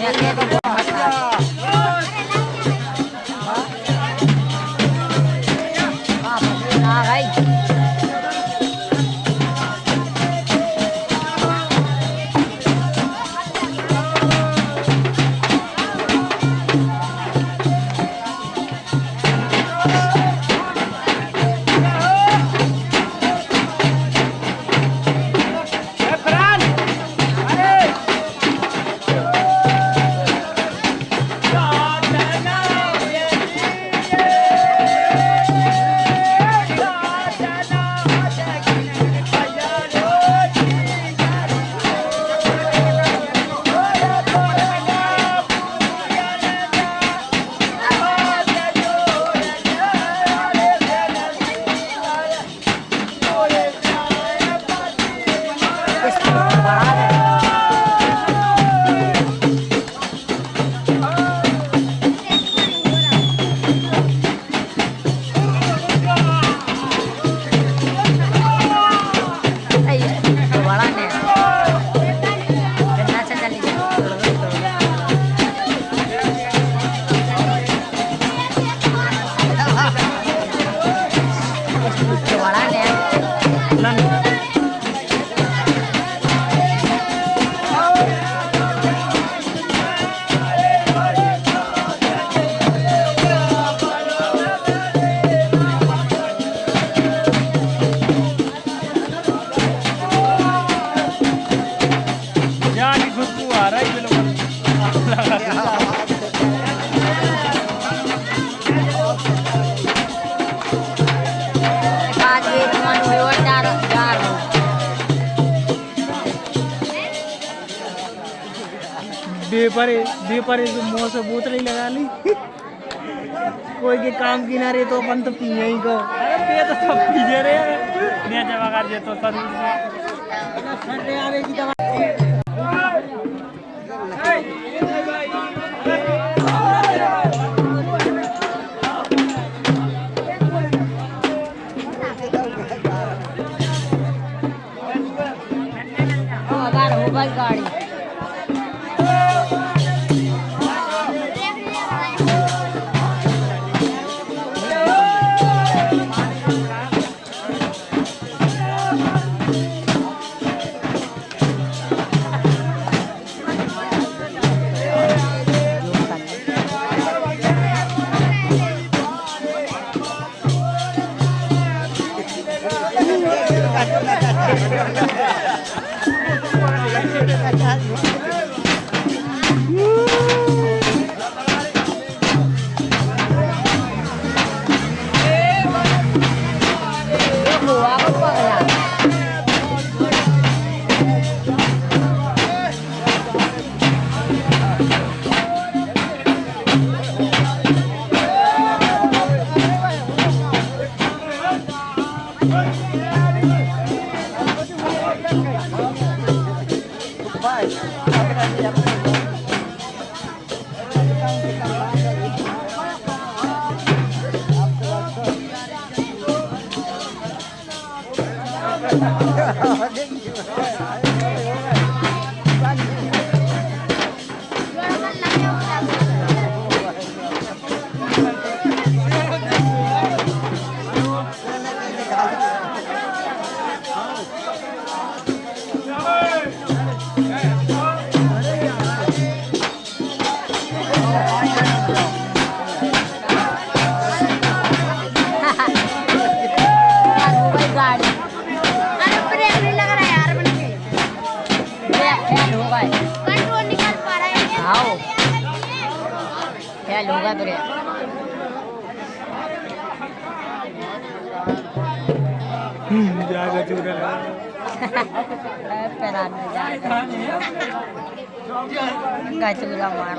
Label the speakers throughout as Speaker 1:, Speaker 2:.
Speaker 1: Minha यहाँ की रहा है
Speaker 2: ये
Speaker 1: बेपरे बेपरे तो मुँह से बोतल ही लगा ली। कोई के काम की ना रहे तो अपन तो पिए ही को अरे पे तो सब पीजे रे ने जमा कर जे तो सर्विस
Speaker 2: अगर हो गई गाड़ी हुआ
Speaker 3: survive.
Speaker 2: फेल हो
Speaker 3: कंट्रोल निकाल पा रहा है
Speaker 2: आओ। हो गए ब्रेक
Speaker 1: जागा चूरा
Speaker 2: पैरा में जाएगा गचूरा मार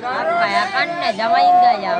Speaker 2: apa ya kan ada main gak ya?